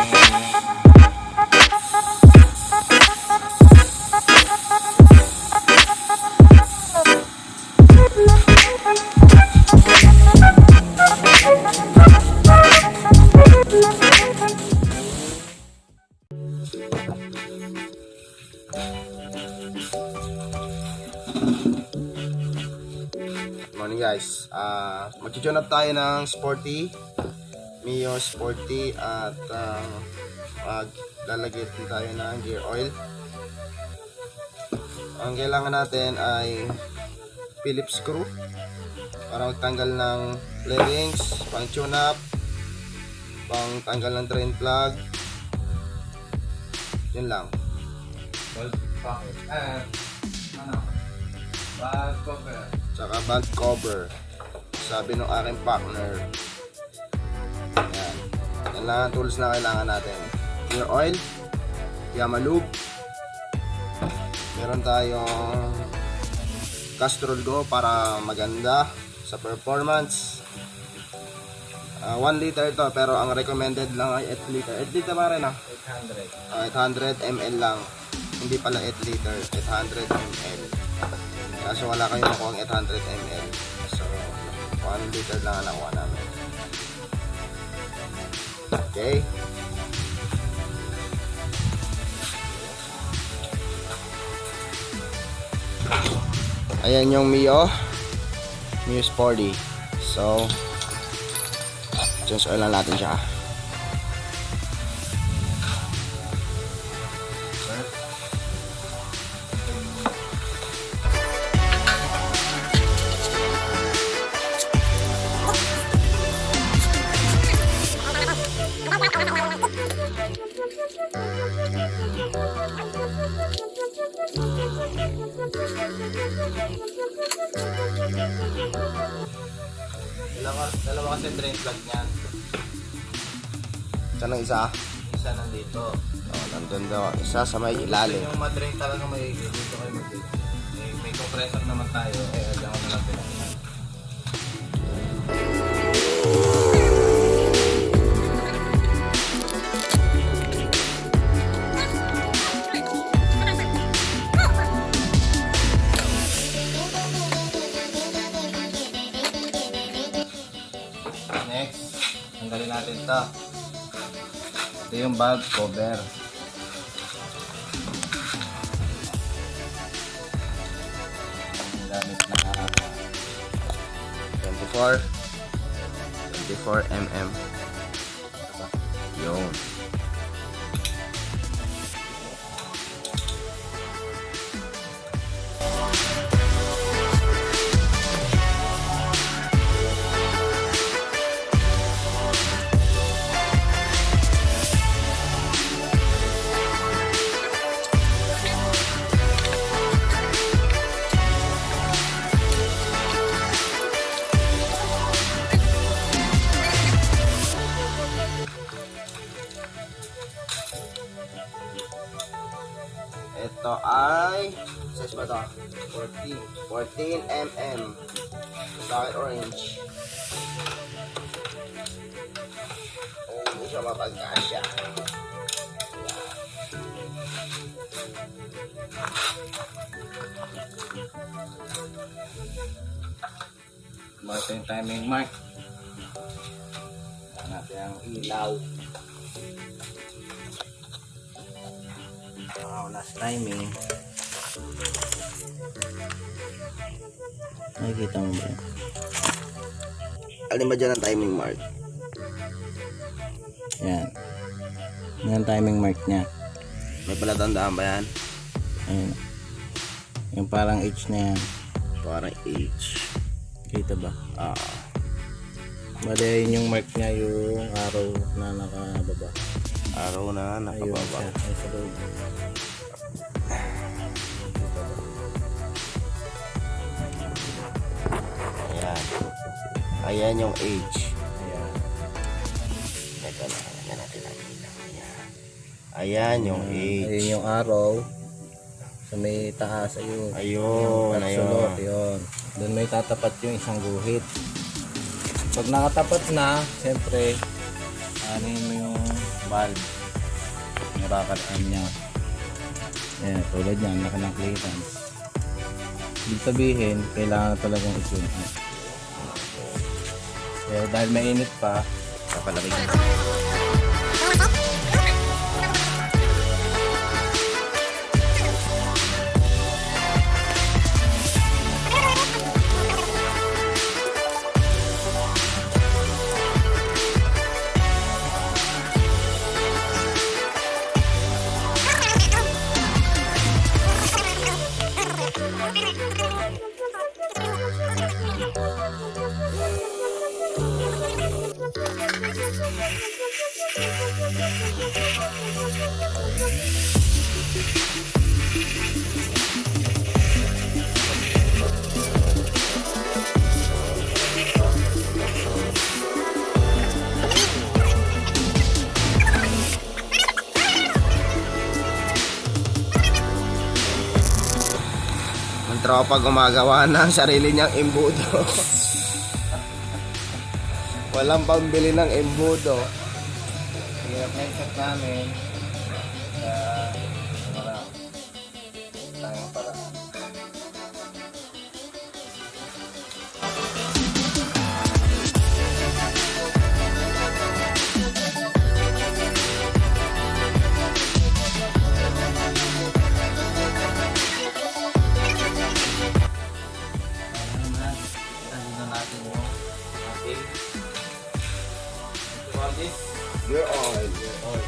Morning guys. Ah, uh, na tayo ng sporty Mio Sporty at uh, maglalagay din tayo ng gear oil. Ang kailangan natin ay Phillips screw para magtanggal ng flarings, pang tune up, pang tanggal ng drain plug. Yun lang. Gold pocket. Eh, ano? Cover. Tsaka bag cover. Sabi ng aking partner. Yan. Lang ang tools na kailangan natin. Gear oil. Yamalube. Meron tayong Castrol Go para maganda sa performance. 1 liter to pero ang recommended lang ay 8 liter. 8 liter pa rin ah. 800. Ah, 800 ml lang. Hindi pala 8 liter, 800 ml. Kaso wala kayong nakuha 800 ml. So, 1 liter lang ang nakuha namin. Okay. Ayan yung Mio. Mio Sporty. So, change oil lang natin siya. Plug niyan. Saan ang isa? Isa nandito. Oh, nandun daw. Isa sa may ilalim. Yung madrain talaga may dito kayo mag may, may compressor naman tayo. Eh, diyan ko na lang bag cover. Gamit na 24. 24 mm. Yun. 14. 14 mm. Sa akin orange. Oh, hindi siya mapagkasya. Ito yung timing mark. Ayan natin ang ilaw. Wow, last timing. Nakikita mo ba? yun? Alin ba dyan ang timing mark? Yan. Yan ang timing mark niya. May palatandaan ba yan? Ayun. Yung parang H na yan. Parang H. Kita ba? Ah. Bali, yun yung mark niya, yung araw na nakababa. araw na Ayun nakababa. siya. Ay, sa Ayan yung H. Ayan. Ito na. Ayan natin nakita. Ayan. Ayan yung H. Ayun yung araw. Sa may taas, ayun. Ayun. Ayun. yun. Doon may tatapat yung isang guhit. Pag nakatapat na, siyempre, anin mo yung valve. Arm niya. Ayan, tulad niyan, laki ng clearance. Ibig sabihin, kailangan talagang i-tune up. Kaya dahil mainit pa, Kapalagay tropa gumagawa ng sarili niyang imbudo. Walang pambili ng imbudo. Hirap na yung set namin. Kaya, Your oil. oil?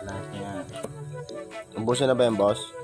Lahat niya. Ubusin na ba yung boss?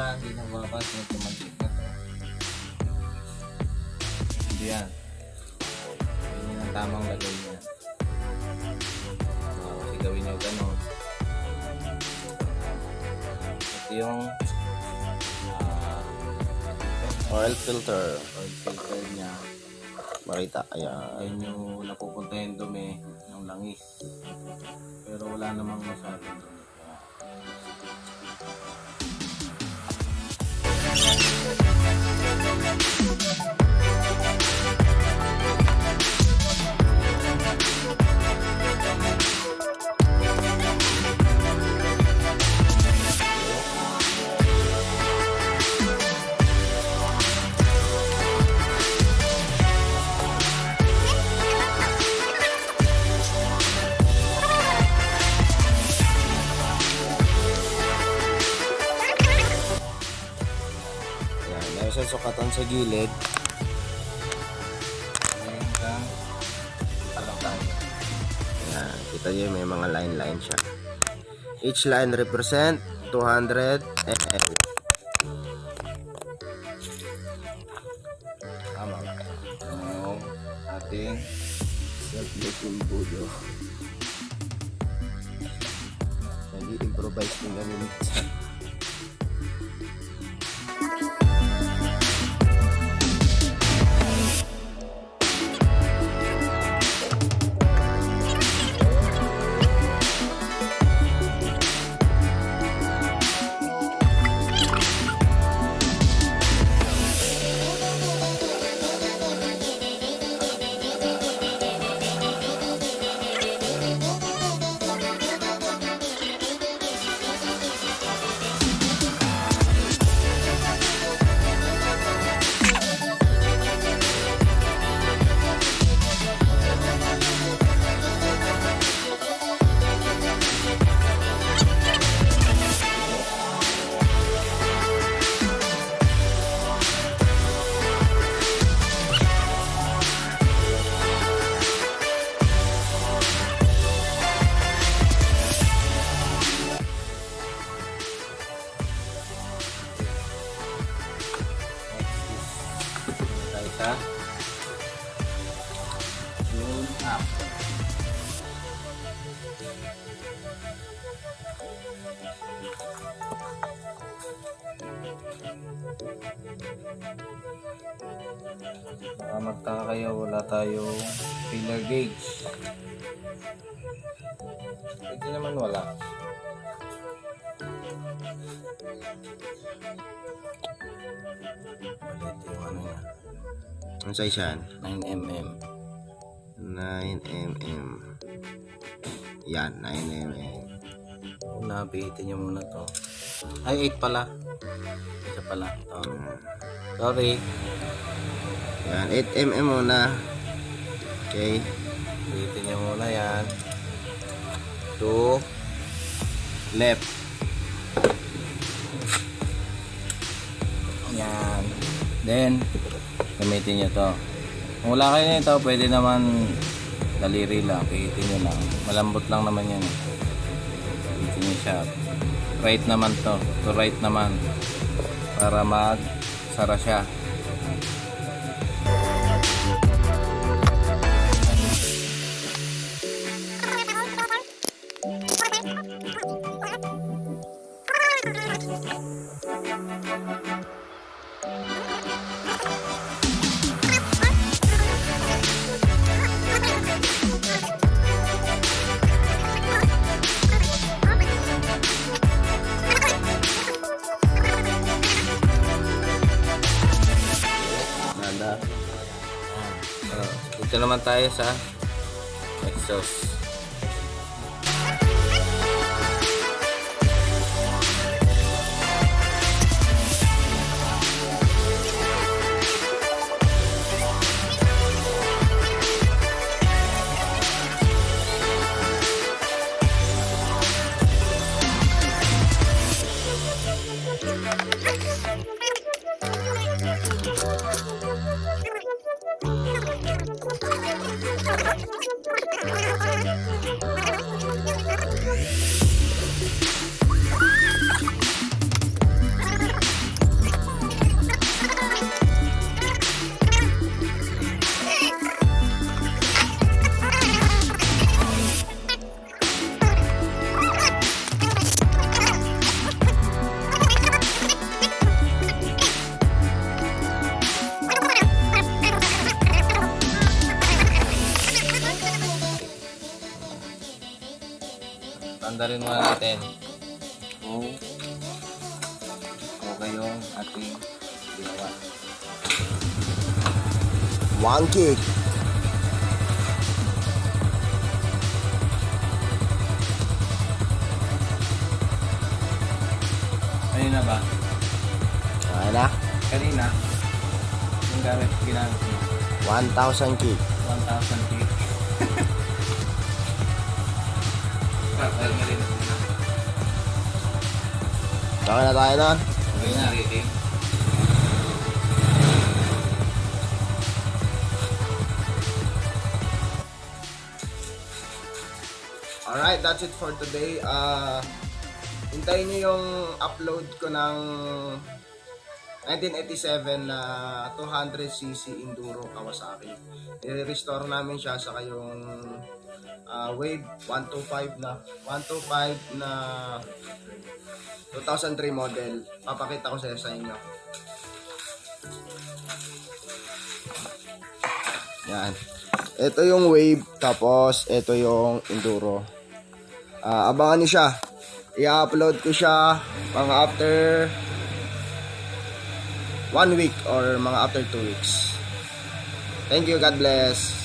minsan hindi nang babas yung tumantik na to. Hindi yan. Yun yung ang tamang lagay niya. So, kasi gawin niyo ganun. Ito yung ah, Oil filter. oil filter niya. Makita. Ayan. Ayun yung napupunta yung dumi ng langis. Pero wala namang masyadong dumi. We'll be right back. Gilid. Alam tayo. Ayan. Kita niyo may mga line-line siya. Each line represent 200 ml. Tama ba? Yung ating Self-making budo. Nag-i-improvise din kami minsan. Sa yung app. Baka magtaka kayo, wala tayong filler gauge. Pwede naman wala. Ito Ang size yan? 9mm. 9mm. Yan, 9mm. Una, pihitin nyo muna to. Ay, 8 pala. Isa pala. Ito. Sorry. Yan, 8mm muna. Okay. Pihitin nyo muna yan. To left. Yan. Then, gamitin nyo to. Kung wala kayo nito, pwede naman daliri lang. Pihitin nyo lang. Malambot lang naman yan. Pihitin nyo siya. Right naman to. To right naman. Para mag sara siya. Nada. Uh, dito naman tayo sa exhaust. Kung okay yung ating ginawa. One kick. Kanina ba? Kaya na. Kanina, yung gamit ginamit mo, 1,000 kick. 1,000 feet. Okay na tayo doon. Okay na, rating. Alright, that's it for today. Uh, hintayin niyo yung upload ko ng 1987 na 200cc Enduro Kawasaki. I-restore namin siya sa kayong uh, Wave 125 na 125 na 2003 model. Papakita ko sa inyo. Yan. Ito yung Wave tapos ito yung Enduro. Ah, abangan niyo siya. I-upload ko siya mga after one week or mga after two weeks. Thank you. God bless.